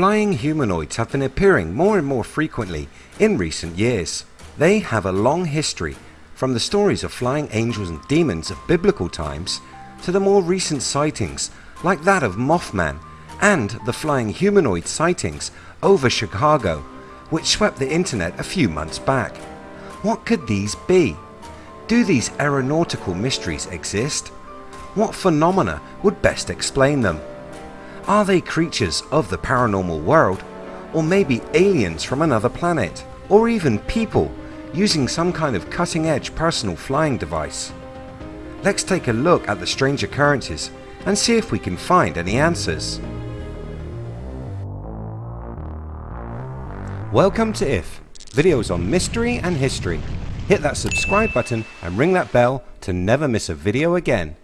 Flying humanoids have been appearing more and more frequently in recent years. They have a long history from the stories of flying angels and demons of biblical times to the more recent sightings like that of Mothman and the flying humanoid sightings over Chicago which swept the internet a few months back. What could these be? Do these aeronautical mysteries exist? What phenomena would best explain them? Are they creatures of the paranormal world? Or maybe aliens from another planet? Or even people using some kind of cutting edge personal flying device? Let's take a look at the strange occurrences and see if we can find any answers. Welcome to IF, videos on mystery and history. Hit that subscribe button and ring that bell to never miss a video again.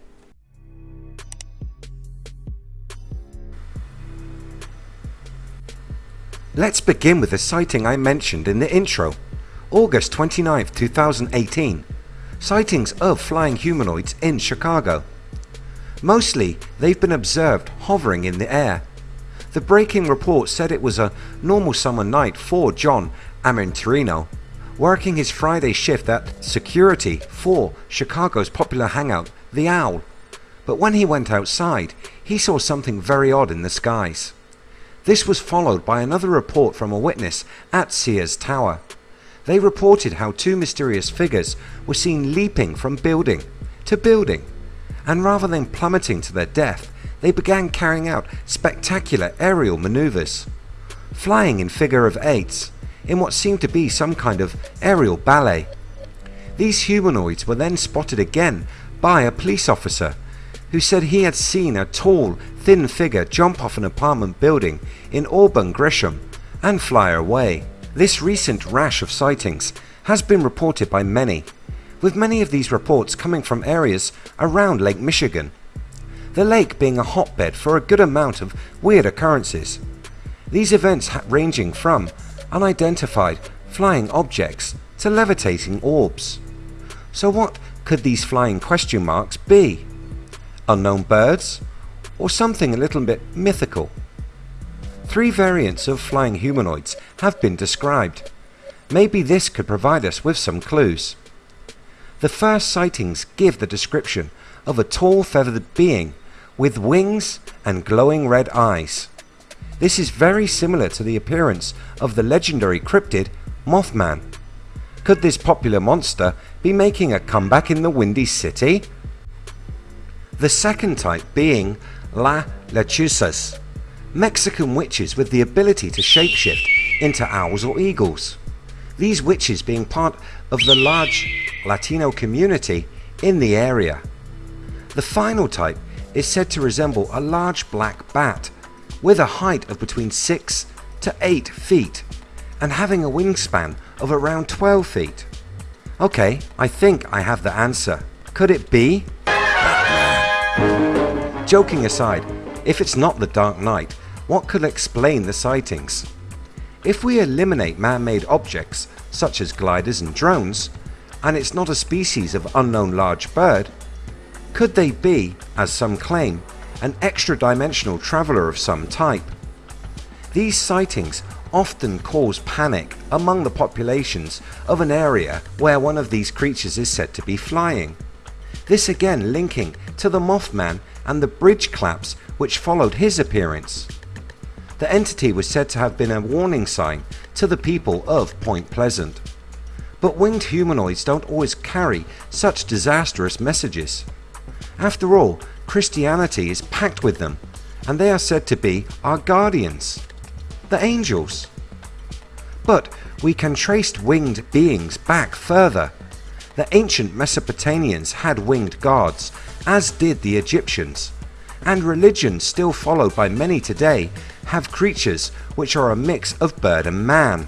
Let's begin with the sighting I mentioned in the intro. August 29, 2018. Sightings of flying humanoids in Chicago. Mostly they've been observed hovering in the air. The breaking report said it was a normal summer night for John Amirantino, working his Friday shift at security for Chicago's popular hangout, The Owl. But when he went outside, he saw something very odd in the skies. This was followed by another report from a witness at Sears Tower. They reported how two mysterious figures were seen leaping from building to building and rather than plummeting to their death they began carrying out spectacular aerial maneuvers, flying in figure of eights in what seemed to be some kind of aerial ballet. These humanoids were then spotted again by a police officer who said he had seen a tall thin figure jump off an apartment building in Auburn Gresham and fly away. This recent rash of sightings has been reported by many, with many of these reports coming from areas around Lake Michigan, the lake being a hotbed for a good amount of weird occurrences. These events ranging from unidentified flying objects to levitating orbs. So what could these flying question marks be? Unknown birds? Or something a little bit mythical? Three variants of flying humanoids have been described. Maybe this could provide us with some clues. The first sightings give the description of a tall feathered being with wings and glowing red eyes. This is very similar to the appearance of the legendary cryptid Mothman. Could this popular monster be making a comeback in the Windy City? The second type being La Lechuzas, Mexican witches with the ability to shapeshift into owls or eagles. These witches being part of the large Latino community in the area. The final type is said to resemble a large black bat with a height of between 6 to 8 feet and having a wingspan of around 12 feet. Okay, I think I have the answer. Could it be? Joking aside, if it's not the Dark Knight, what could explain the sightings? If we eliminate man-made objects such as gliders and drones, and it's not a species of unknown large bird, could they be, as some claim, an extra-dimensional traveller of some type? These sightings often cause panic among the populations of an area where one of these creatures is said to be flying. This again linking to the Mothman and the bridge collapse which followed his appearance. The entity was said to have been a warning sign to the people of Point Pleasant. But winged humanoids don't always carry such disastrous messages. After all, Christianity is packed with them and they are said to be our guardians, the angels. But we can trace winged beings back further. The ancient Mesopotamians had winged gods, as did the Egyptians, and religions still followed by many today have creatures which are a mix of bird and man.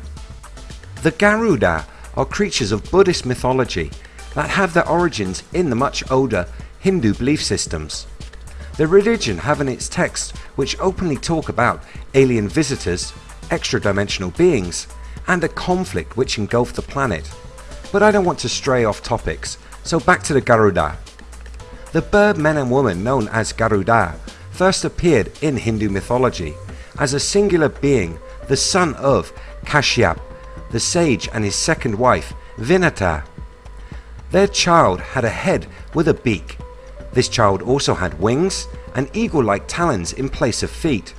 The Garuda are creatures of Buddhist mythology that have their origins in the much older Hindu belief systems. The religion have in its texts which openly talk about alien visitors, extra-dimensional beings and a conflict which engulfed the planet. But I don't want to stray off topics, so back to the Garuda. The bird men and women known as Garuda first appeared in Hindu mythology as a singular being, the son of Kashyap, the sage and his second wife Vinata. Their child had a head with a beak. This child also had wings and eagle-like talons in place of feet,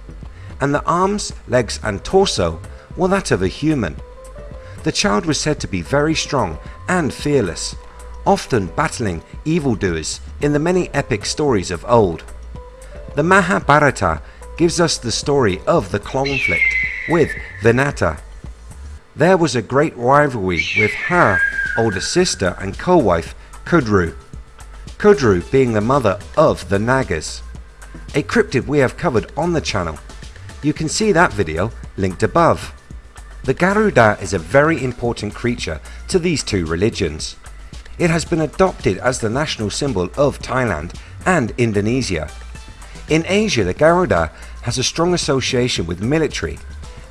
and the arms, legs and torso were that of a human. The child was said to be very strong and fearless, often battling evildoers in the many epic stories of old. The Mahabharata gives us the story of the conflict with Vinata. There was a great rivalry with her older sister and co-wife Kudru. Kudru being the mother of the Nagas, a cryptid we have covered on the channel. You can see that video linked above. The Garuda is a very important creature to these two religions. It has been adopted as the national symbol of Thailand and Indonesia. In Asia the Garuda has a strong association with military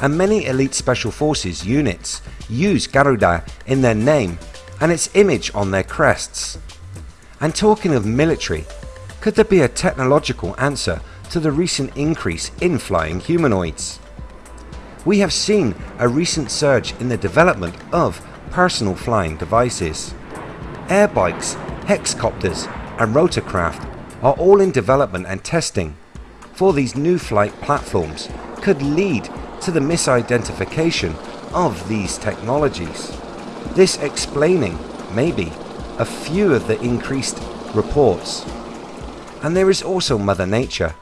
and many elite special forces units use Garuda in their name and its image on their crests. And talking of military, could there be a technological answer to the recent increase in flying humanoids? We have seen a recent surge in the development of personal flying devices. Air bikes, hexcopters and rotorcraft are all in development and testing for these new flight platforms could lead to the misidentification of these technologies. This explaining, maybe, a few of the increased reports. And there is also Mother Nature.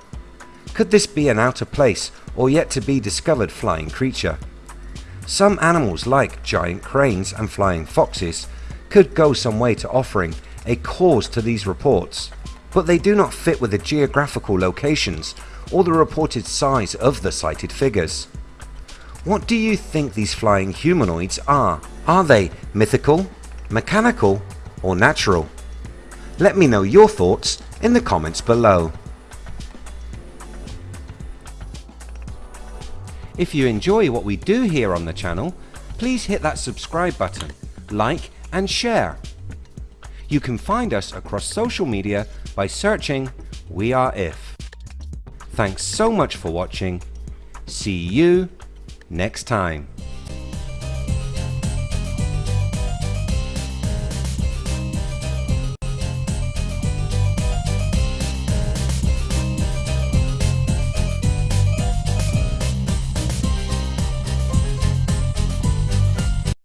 Could this be an out of place or yet to be discovered flying creature. Some animals like giant cranes and flying foxes could go some way to offering a cause to these reports, but they do not fit with the geographical locations or the reported size of the sighted figures. What do you think these flying humanoids are? Are they mythical, mechanical or natural? Let me know your thoughts in the comments below. If you enjoy what we do here on the channel, please hit that subscribe button, like and share. You can find us across social media by searching We Are If. Thanks so much for watching. See you next time.